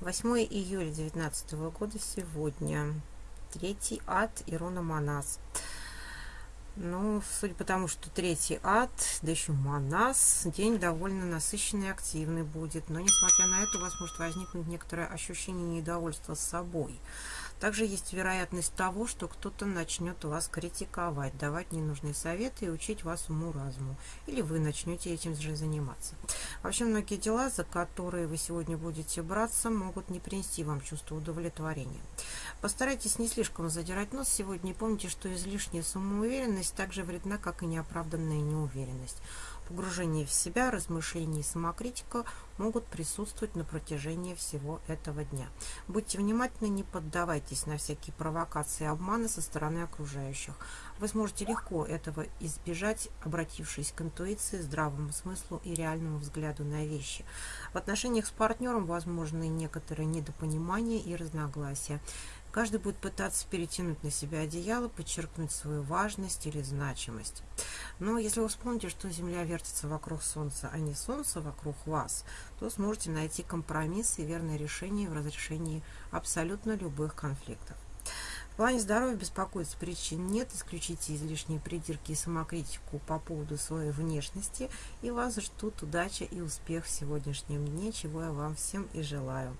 8 июля 2019 года сегодня. Третий ад Ирона Манас. Ну, судя по тому, что третий ад, да еще Манас, день довольно насыщенный и активный будет. Но, несмотря на это, у вас может возникнуть некоторое ощущение недовольства собой. Также есть вероятность того, что кто-то начнет вас критиковать, давать ненужные советы и учить вас уму-разуму. Или вы начнете этим же заниматься. Вообще, многие дела, за которые вы сегодня будете браться, могут не принести вам чувство удовлетворения. Постарайтесь не слишком задирать нос сегодня и помните, что излишняя самоуверенность так же вредна, как и неоправданная неуверенность. Погружение в себя, размышления и самокритика могут присутствовать на протяжении всего этого дня. Будьте внимательны, не поддавайтесь на всякие провокации и обманы со стороны окружающих. Вы сможете легко этого избежать, обратившись к интуиции, здравому смыслу и реальному взгляду на вещи. В отношениях с партнером возможны некоторые недопонимания и разногласия. Каждый будет пытаться перетянуть на себя одеяло, подчеркнуть свою важность или значимость. Но если вы вспомните, что Земля вертится вокруг Солнца, а не Солнце вокруг вас, то сможете найти компромисс и верное решение в разрешении абсолютно любых конфликтов. В плане здоровья беспокоиться причин нет, исключите излишние придирки и самокритику по поводу своей внешности, и вас ждут удача и успех в сегодняшнем дне, чего я вам всем и желаю.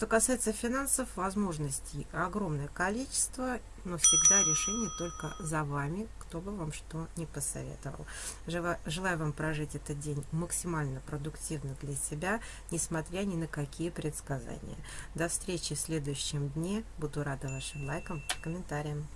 Что касается финансов, возможностей огромное количество, но всегда решение только за вами, кто бы вам что не посоветовал. Желаю вам прожить этот день максимально продуктивно для себя, несмотря ни на какие предсказания. До встречи в следующем дне. Буду рада вашим лайкам комментариям.